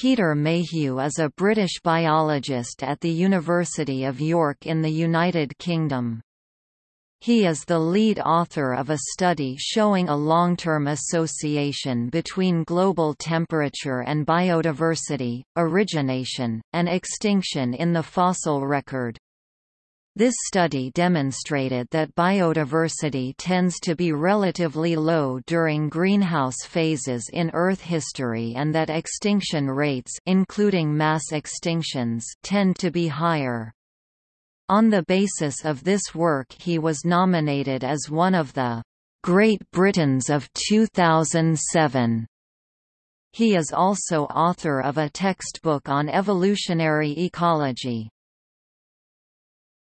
Peter Mayhew is a British biologist at the University of York in the United Kingdom. He is the lead author of a study showing a long-term association between global temperature and biodiversity, origination, and extinction in the fossil record. This study demonstrated that biodiversity tends to be relatively low during greenhouse phases in Earth history and that extinction rates including mass extinctions tend to be higher. On the basis of this work he was nominated as one of the Great Britons of 2007. He is also author of a textbook on evolutionary ecology.